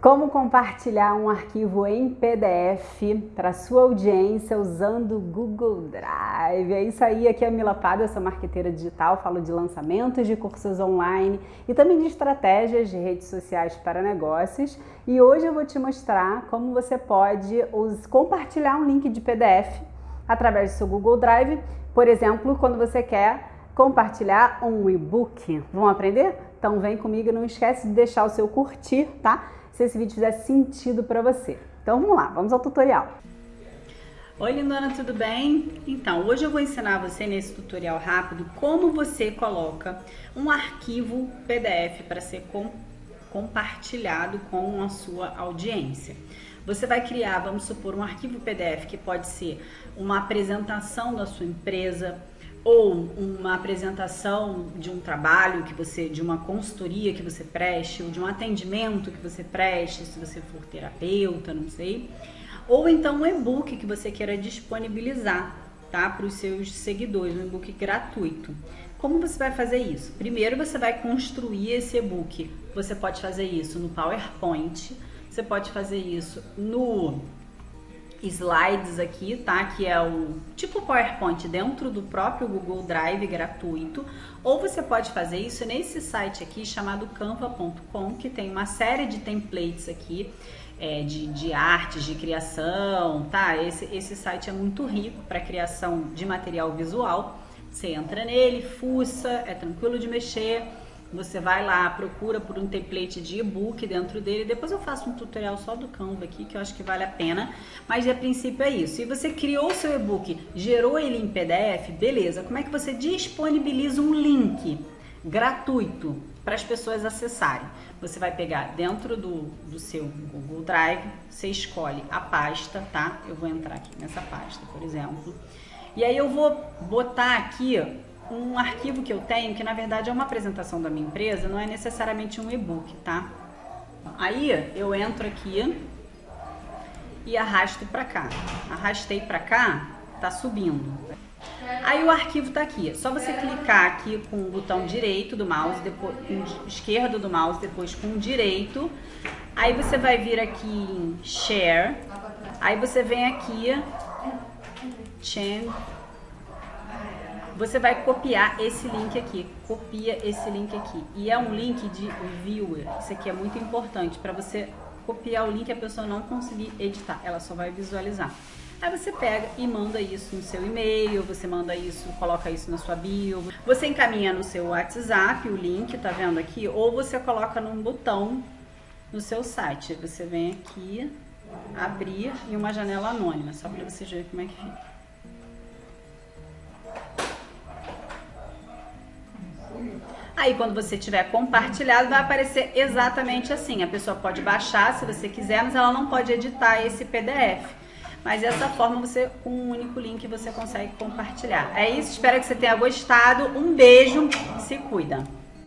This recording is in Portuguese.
Como compartilhar um arquivo em PDF para sua audiência usando o Google Drive. É isso aí, aqui é a Mila Pada, eu sou marqueteira digital, falo de lançamentos de cursos online e também de estratégias de redes sociais para negócios. E hoje eu vou te mostrar como você pode compartilhar um link de PDF através do seu Google Drive, por exemplo, quando você quer compartilhar um e-book. Vamos aprender? Então vem comigo, não esquece de deixar o seu curtir, tá? Se esse vídeo fizer sentido para você. Então vamos lá, vamos ao tutorial. Oi lindona, tudo bem? Então, hoje eu vou ensinar você nesse tutorial rápido como você coloca um arquivo PDF para ser com, compartilhado com a sua audiência. Você vai criar, vamos supor, um arquivo PDF que pode ser uma apresentação da sua empresa, ou uma apresentação de um trabalho que você, de uma consultoria que você preste, ou de um atendimento que você preste, se você for terapeuta, não sei, ou então um e-book que você queira disponibilizar, tá, para os seus seguidores, um e-book gratuito. Como você vai fazer isso? Primeiro você vai construir esse e-book. Você pode fazer isso no PowerPoint, você pode fazer isso no slides aqui, tá? Que é o tipo PowerPoint dentro do próprio Google Drive gratuito, ou você pode fazer isso nesse site aqui chamado canva.com, que tem uma série de templates aqui é, de, de artes, de criação, tá? Esse, esse site é muito rico para criação de material visual. Você entra nele, fuça, é tranquilo de mexer você vai lá, procura por um template de e-book dentro dele. Depois eu faço um tutorial só do Canva aqui, que eu acho que vale a pena. Mas a princípio é isso. Se você criou o seu e-book, gerou ele em PDF, beleza. Como é que você disponibiliza um link gratuito para as pessoas acessarem? Você vai pegar dentro do, do seu Google Drive, você escolhe a pasta, tá? Eu vou entrar aqui nessa pasta, por exemplo. E aí eu vou botar aqui um arquivo que eu tenho, que na verdade é uma apresentação da minha empresa, não é necessariamente um e-book, tá? Aí eu entro aqui e arrasto para cá. Arrastei para cá, tá subindo. Aí o arquivo tá aqui. É só você clicar aqui com o botão direito do mouse, depois esquerdo do mouse, depois com direito. Aí você vai vir aqui em Share. Aí você vem aqui Change você vai copiar esse link aqui, copia esse link aqui. E é um link de viewer, isso aqui é muito importante para você copiar o link e a pessoa não conseguir editar, ela só vai visualizar. Aí você pega e manda isso no seu e-mail, você manda isso, coloca isso na sua bio, você encaminha no seu WhatsApp o link, tá vendo aqui? Ou você coloca num botão no seu site. Você vem aqui, abrir em uma janela anônima, só para você ver como é que fica. Aí quando você tiver compartilhado, vai aparecer exatamente assim. A pessoa pode baixar se você quiser, mas ela não pode editar esse PDF. Mas dessa forma, você com um único link você consegue compartilhar. É isso, espero que você tenha gostado. Um beijo, se cuida!